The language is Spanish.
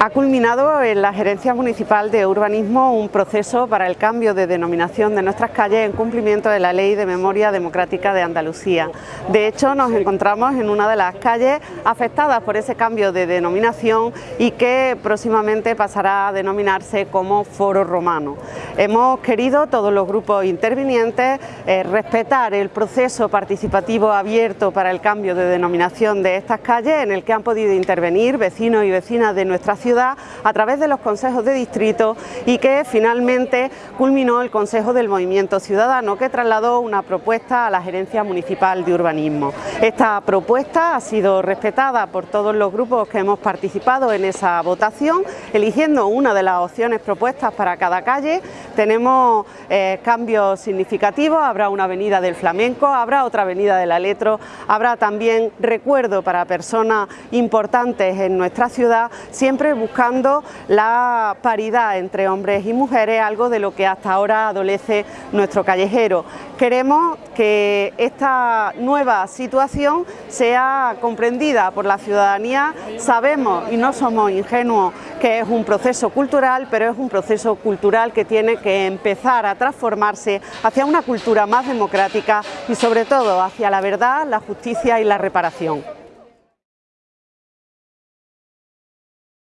Ha culminado en la Gerencia Municipal de Urbanismo un proceso para el cambio de denominación de nuestras calles en cumplimiento de la Ley de Memoria Democrática de Andalucía. De hecho, nos encontramos en una de las calles afectadas por ese cambio de denominación y que próximamente pasará a denominarse como Foro Romano. Hemos querido, todos los grupos intervinientes, eh, respetar el proceso participativo abierto para el cambio de denominación de estas calles en el que han podido intervenir vecinos y vecinas de nuestra ciudad a través de los consejos de distrito y que finalmente culminó el Consejo del Movimiento Ciudadano que trasladó una propuesta a la Gerencia Municipal de Urbanismo. Esta propuesta ha sido respetada por todos los grupos que hemos participado en esa votación, eligiendo una de las opciones propuestas para cada calle. Tenemos eh, cambios significativos, habrá una avenida del flamenco, habrá otra avenida del aletro, habrá también recuerdo para personas importantes en nuestra ciudad, siempre buscando la paridad entre hombres y mujeres, algo de lo que hasta ahora adolece nuestro callejero. Queremos que esta nueva situación sea comprendida por la ciudadanía, sabemos y no somos ingenuos que es un proceso cultural, pero es un proceso cultural que tiene que empezar a transformarse hacia una cultura más democrática y sobre todo hacia la verdad, la justicia y la reparación.